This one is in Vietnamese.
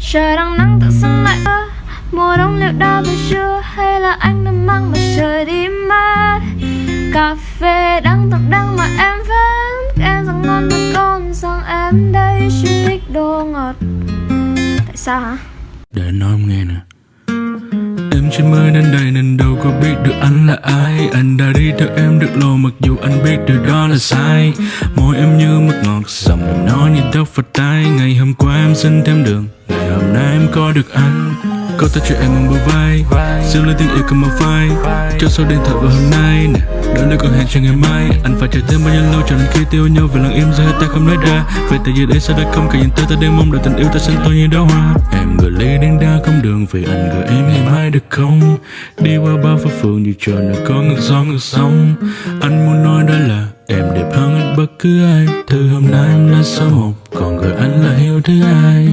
Trời đang nắng tự dưng lại ơ. Mùa đông liệu đã về chưa? Hay là anh đã mang mặt trời đi mất Cà phê đang thật đang mà em vẫn Em rằng ngon hơn con rằng em đây chỉ thích đồ ngọt. Tại sao hả? Để anh nói em nghe nè. Em chỉ mới đến đây nên đâu có biết được anh là ai. Anh đã đi theo em được lâu mặc dù anh biết điều đó là sai. Môi em như mật ngọt, dòng em nói như tóc vào tay Ngày hôm qua em xin thêm đường, có được anh Có ta chuyện em bằng bờ vai, giữ lấy tiếng yêu cầm vào vai Cho số điện thoại vào hôm nay nè. Đó là còn hẹn cho ngày mai Anh phải chờ thêm bao nhiêu lâu cho đến khi tiêu nhau Về lặng im giờ ta không nói ra. Về tại giờ đây sao đã không cả nhìn tới ta đang mong đợi tình yêu ta xanh tôi như đóa hoa. Em gửi ly đến đa không đường Vì anh gửi em ngày mai được không? Đi qua bao phố phường như trời nơi có ngược gió ngược sóng. Anh muốn nói đó là Em đẹp hơn bất cứ ai. Từ hôm nay em là số một Còn gửi anh là yêu thứ hai.